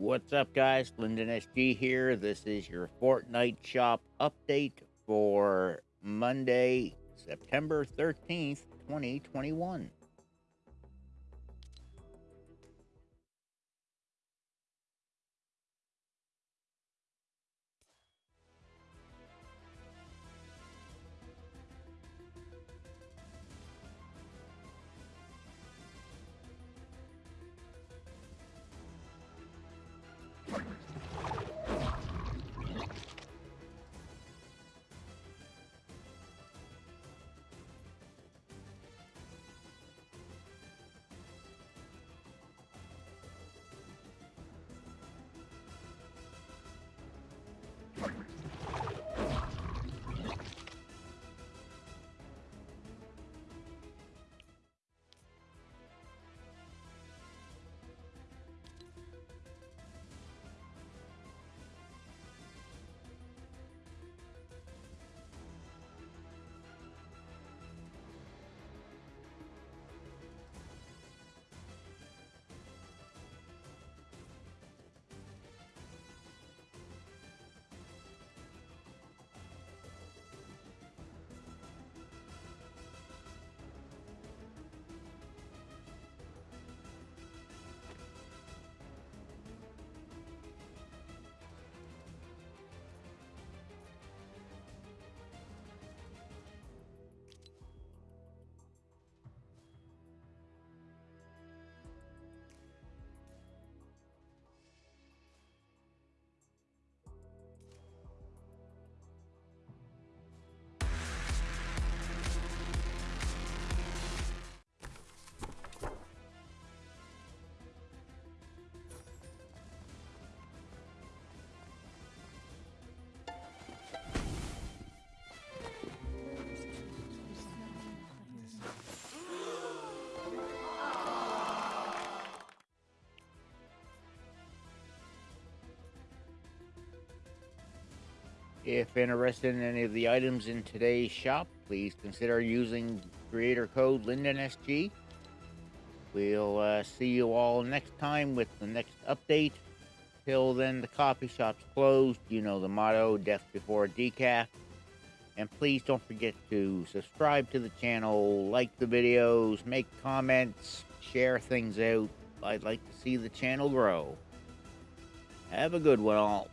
What's up, guys? Lyndon SG here. This is your Fortnite shop update for Monday, September 13th, 2021. If interested in any of the items in today's shop, please consider using creator code LyndonSG. We'll uh, see you all next time with the next update. Till then, the coffee shop's closed. You know the motto, death before decaf. And please don't forget to subscribe to the channel, like the videos, make comments, share things out. I'd like to see the channel grow. Have a good one all.